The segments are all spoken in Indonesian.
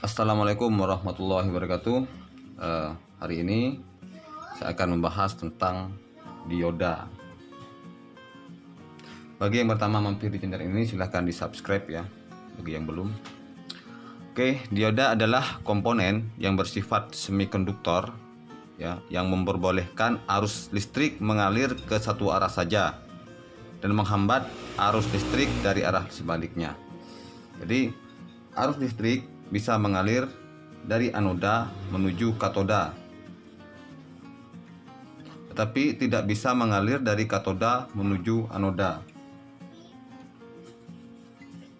Assalamualaikum warahmatullahi wabarakatuh. Eh, hari ini saya akan membahas tentang dioda. Bagi yang pertama mampir di channel ini silahkan di subscribe ya. Bagi yang belum. Oke, dioda adalah komponen yang bersifat semikonduktor ya, yang memperbolehkan arus listrik mengalir ke satu arah saja dan menghambat arus listrik dari arah sebaliknya. Jadi, arus listrik bisa mengalir dari anoda menuju katoda. Tetapi tidak bisa mengalir dari katoda menuju anoda.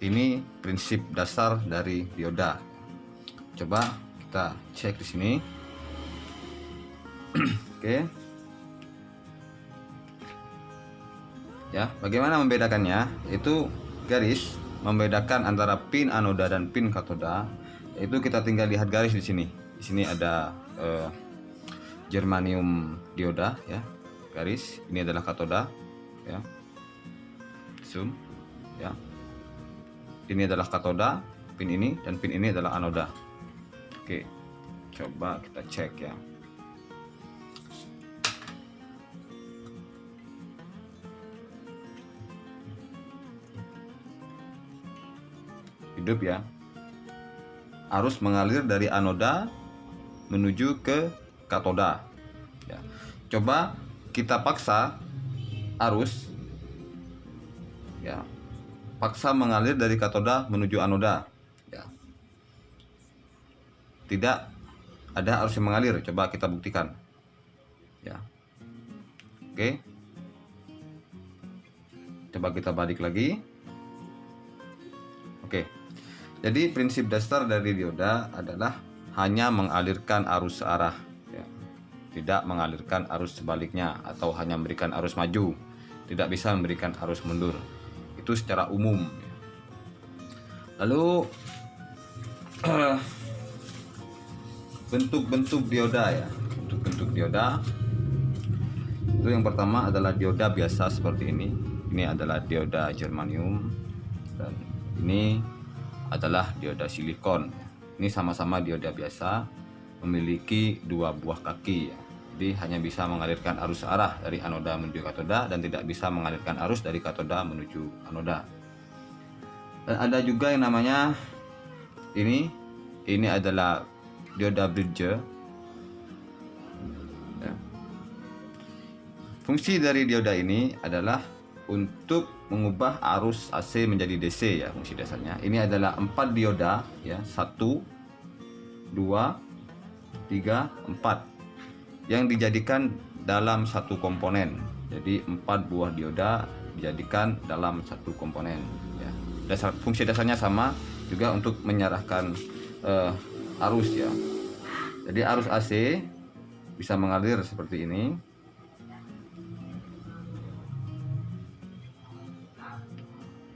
Ini prinsip dasar dari dioda coba kita cek di sini. Oke. Ya bagaimana membedakannya? Itu garis membedakan antara pin anoda dan pin katoda itu kita tinggal lihat garis di sini. Di sini ada eh, germanium dioda ya. Garis. Ini adalah katoda ya. Zoom ya. Ini adalah katoda pin ini dan pin ini adalah anoda. Oke coba kita cek ya. Hidup ya arus mengalir dari anoda menuju ke katoda. Ya. coba kita paksa arus ya. Paksa mengalir dari katoda menuju anoda ya. Tidak ada arus yang mengalir coba kita buktikan ya. Oke. Coba kita balik lagi. Oke jadi prinsip dasar dari dioda adalah hanya mengalirkan arus arah, ya. tidak mengalirkan arus sebaliknya atau hanya memberikan arus maju, tidak bisa memberikan arus mundur. Itu secara umum. Ya. Lalu bentuk-bentuk dioda ya, bentuk-bentuk dioda. Itu yang pertama adalah dioda biasa seperti ini. Ini adalah dioda germanium dan ini adalah dioda silikon. Ini sama-sama dioda biasa, memiliki dua buah kaki. Ya. Jadi hanya bisa mengalirkan arus arah dari anoda menuju katoda dan tidak bisa mengalirkan arus dari katoda menuju anoda. Dan ada juga yang namanya ini, ini adalah dioda bridge. Ya. Fungsi dari dioda ini adalah untuk mengubah arus AC menjadi DC ya fungsi dasarnya. Ini adalah empat dioda ya, satu, dua, tiga, empat yang dijadikan dalam satu komponen. Jadi empat buah dioda dijadikan dalam satu komponen ya. Dasar fungsi dasarnya sama juga untuk menyarahkan uh, arus ya. Jadi arus AC bisa mengalir seperti ini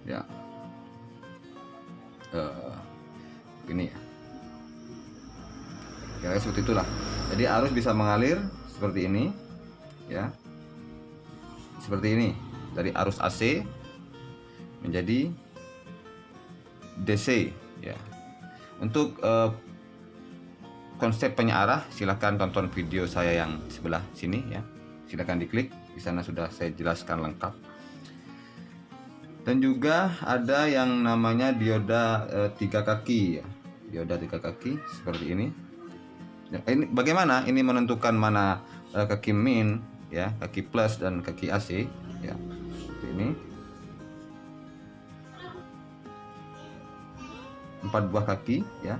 ya. Uh, gini ya. Kira seperti itulah. Jadi arus bisa mengalir seperti ini ya. Seperti ini dari arus AC menjadi DC ya. Untuk uh, konsep penyearah silahkan tonton video saya yang sebelah sini ya. Silahkan diklik di sana sudah saya jelaskan lengkap dan juga ada yang namanya dioda e, tiga kaki. Ya dioda tiga kaki seperti ini. Ya, ini bagaimana? Ini menentukan mana e, kaki min ya kaki plus dan kaki AC ya. Seperti ini. Empat buah kaki ya.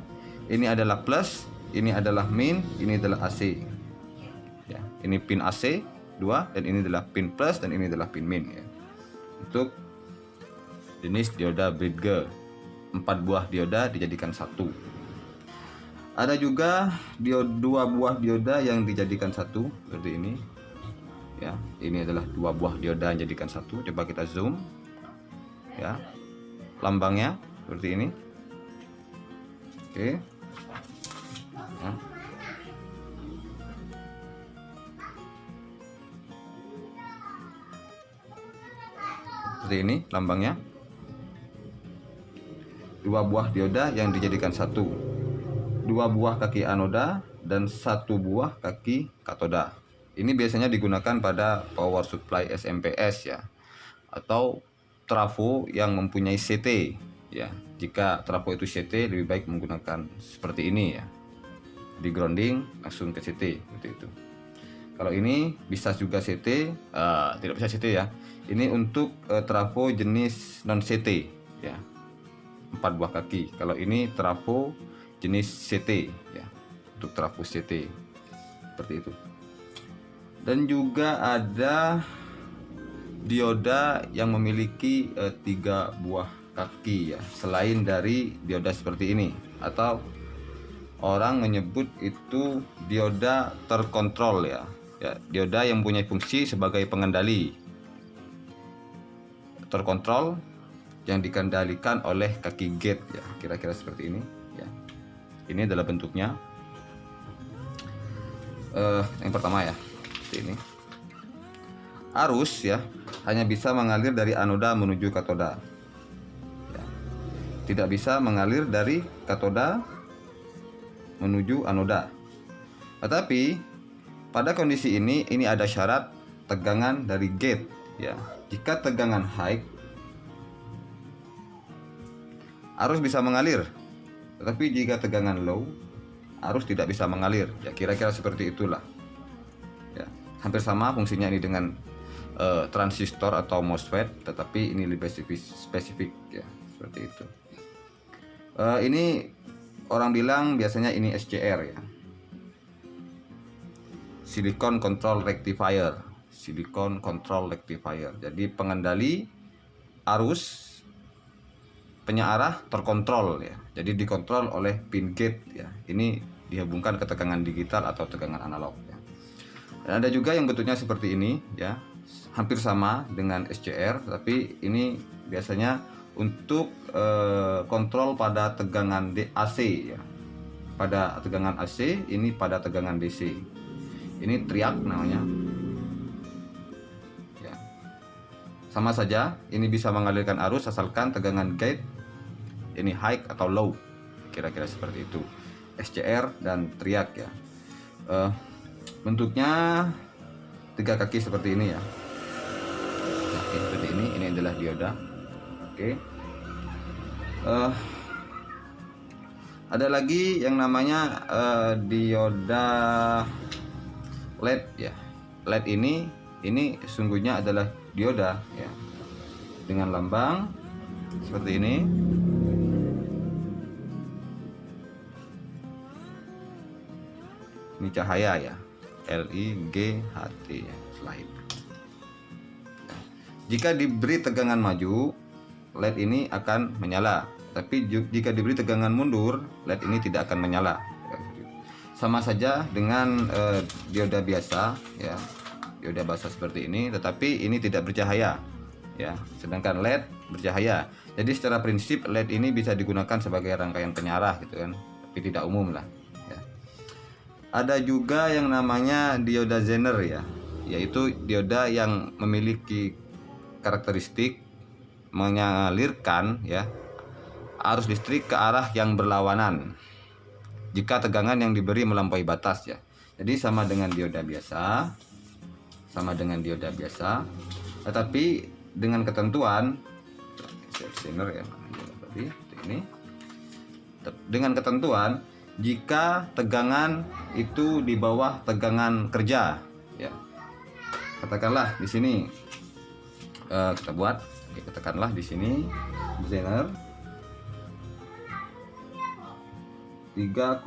Ini adalah plus ini adalah min ini adalah AC ya ini pin AC dua dan ini adalah pin plus dan ini adalah pin min ya. Untuk jenis dioda Bridge. Empat buah dioda dijadikan satu. Ada juga dioda, dua buah dioda yang dijadikan satu seperti ini. Ya, ini adalah dua buah dioda yang dijadikan satu. Coba kita zoom. Ya, lambangnya seperti ini. Oke. Ya. Seperti ini lambangnya dua buah dioda yang dijadikan satu dua buah kaki anoda dan satu buah kaki katoda. Ini biasanya digunakan pada power supply SMPS ya atau trafo yang mempunyai CT ya. Jika trafo itu CT lebih baik menggunakan seperti ini ya. Di grounding langsung ke CT seperti itu. Kalau ini bisa juga CT, uh, eh, tidak bisa CT ya. Ini untuk uh, trafo jenis non CT ya. Empat buah kaki. Kalau ini trafo jenis CT ya. Untuk trafo CT. Seperti itu dan juga ada dioda yang memiliki e, tiga buah kaki ya selain dari dioda seperti ini atau orang menyebut itu dioda terkontrol ya ya dioda yang punya fungsi sebagai pengendali terkontrol yang dikendalikan oleh kaki gate ya kira-kira seperti ini ya ini adalah bentuknya uh, yang pertama ya seperti ini. Arus ya hanya bisa mengalir dari anoda menuju katoda. Ya. Tidak bisa mengalir dari katoda menuju anoda. Tetapi pada kondisi ini ini ada syarat tegangan dari gate ya. Jika tegangan high arus bisa mengalir. Tetapi jika tegangan low arus tidak bisa mengalir. Ya kira-kira seperti itulah. Hampir sama fungsinya ini dengan uh, transistor atau MOSFET tetapi ini lebih spesifik, spesifik ya seperti itu. Uh, ini orang bilang biasanya ini SCR ya. Silicon control rectifier. Silicon control rectifier. Jadi pengendali arus penyearah terkontrol ya jadi dikontrol oleh pin gate ya ini dihubungkan ke tegangan digital atau tegangan analog ya. Dan ada juga yang bentuknya seperti ini ya, hampir sama dengan SCR tapi ini biasanya untuk e, kontrol pada tegangan AC ya. Pada tegangan AC, ini pada tegangan DC. Ini triak namanya. Ya. Sama saja, ini bisa mengalirkan arus asalkan tegangan gate ini high atau low. Kira-kira seperti itu. SCR dan triak ya. Uh, bentuknya tiga kaki seperti ini ya oke seperti ini ini adalah dioda oke uh, ada lagi yang namanya uh, dioda LED ya LED ini ini sungguhnya adalah dioda ya dengan lambang seperti ini ini cahaya ya L I G H T ya, slide. Jika diberi tegangan maju, LED ini akan menyala. Tapi jika diberi tegangan mundur, LED ini tidak akan menyala. Sama saja dengan eh, dioda biasa, ya, dioda biasa seperti ini, tetapi ini tidak bercahaya, ya. Sedangkan LED bercahaya. Jadi secara prinsip LED ini bisa digunakan sebagai rangkaian penyarah, gitu kan, tapi tidak umum lah ada juga yang namanya dioda Zener ya yaitu dioda yang memiliki karakteristik mengalirkan ya arus listrik ke arah yang berlawanan jika tegangan yang diberi melampaui batas ya. Jadi sama dengan dioda biasa sama dengan dioda biasa tetapi dengan ketentuan ya ini. Dengan ketentuan jika tegangan itu di bawah tegangan kerja. Ya. Katakanlah di sini. Uh, kita buat. Ya, katakanlah di sini. Zener 3,3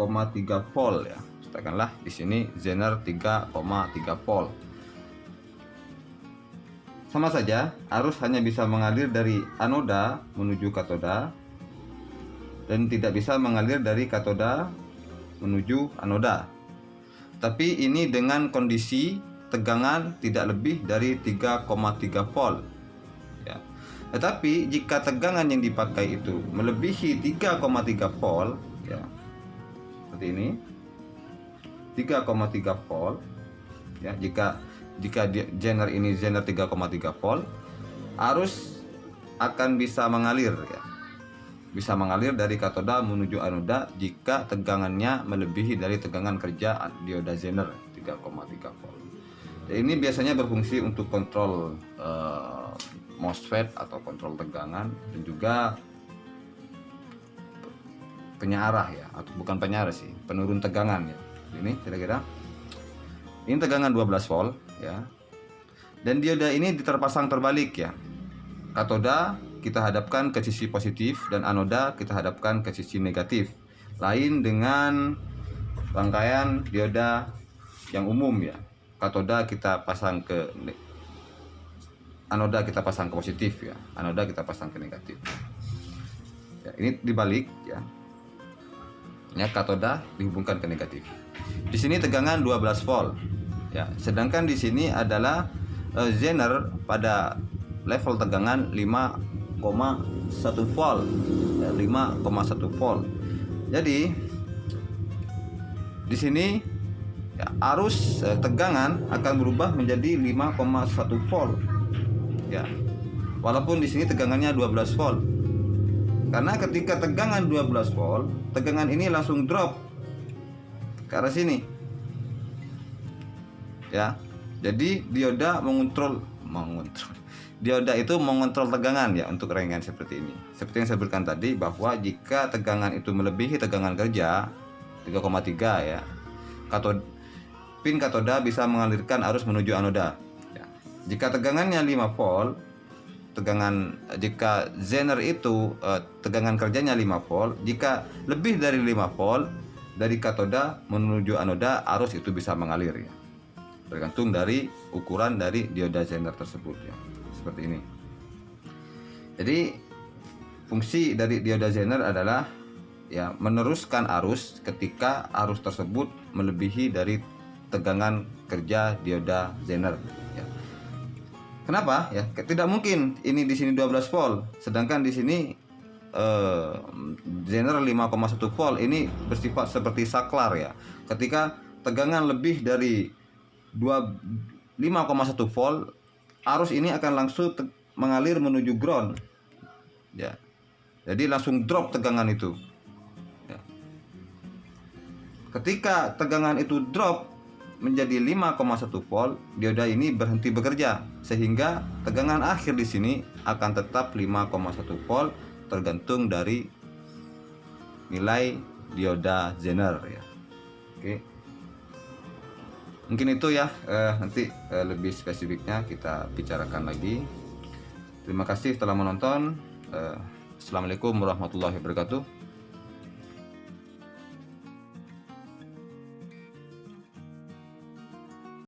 volt ya. Katakanlah di sini zener 3,3 volt. Sama saja arus hanya bisa mengalir dari anoda menuju katoda dan tidak bisa mengalir dari katoda menuju anoda. Tapi ini dengan kondisi tegangan tidak lebih dari 3,3 volt. Ya. Tetapi jika tegangan yang dipakai itu melebihi 3,3 volt, ya, seperti ini, 3,3 volt, ya, jika jika genre ini genre 3,3 volt, arus akan bisa mengalir, ya bisa mengalir dari katoda menuju anoda jika tegangannya melebihi dari tegangan kerja dioda Zener 3,3 volt. Ini biasanya berfungsi untuk kontrol uh, MOSFET atau kontrol tegangan dan juga penyarah ya atau bukan penyarah sih penurun tegangan ya. Ini kira-kira ini tegangan 12 volt ya. Dan dioda ini diterpasang terbalik ya. Katoda kita hadapkan ke sisi positif dan anoda kita hadapkan ke sisi negatif. Lain dengan rangkaian dioda yang umum ya. Katoda kita pasang ke anoda kita pasang ke positif ya. Anoda kita pasang ke negatif. Ya, ini dibalik ya. Ya katoda dihubungkan ke negatif. Di sini tegangan 12 volt. Ya, sedangkan di sini adalah uh, Zener pada level tegangan 5,1 volt. Ya, 5,1 volt. Jadi di sini ya, arus uh, tegangan akan berubah menjadi 5,1 volt. Ya. Walaupun di sini tegangannya 12 volt. Karena ketika tegangan 12 volt, tegangan ini langsung drop ke arah sini. Ya. Jadi dioda mengontrol mengontrol. Dioda itu mengontrol tegangan ya untuk renggan seperti ini. Seperti yang saya berikan tadi bahwa jika tegangan itu melebihi tegangan kerja 3,3 ya. Katod pin katoda bisa mengalirkan arus menuju anoda. Ya. Jika tegangannya 5 volt, tegangan jika Zener itu uh, tegangan kerjanya 5 volt jika lebih dari 5 volt dari katoda menuju anoda arus itu bisa mengalir ya tergantung dari ukuran dari dioda Zener tersebut ya seperti ini jadi fungsi dari dioda Zener adalah ya meneruskan arus ketika arus tersebut melebihi dari tegangan kerja dioda Zener ya Kenapa? Ya, tidak mungkin ini di sini 12 volt, sedangkan di sini eh, general 5,1 volt ini bersifat seperti saklar ya. Ketika tegangan lebih dari 5,1 volt, arus ini akan langsung mengalir menuju ground. Ya. Jadi langsung drop tegangan itu. Ya. Ketika tegangan itu drop, menjadi 5,1 volt, dioda ini berhenti bekerja sehingga tegangan akhir di sini akan tetap 5,1 volt tergantung dari nilai dioda Zener ya. Oke. Mungkin itu ya eh, nanti eh, lebih spesifiknya kita bicarakan lagi. Terima kasih telah menonton. Eh, Assalamualaikum warahmatullahi wabarakatuh.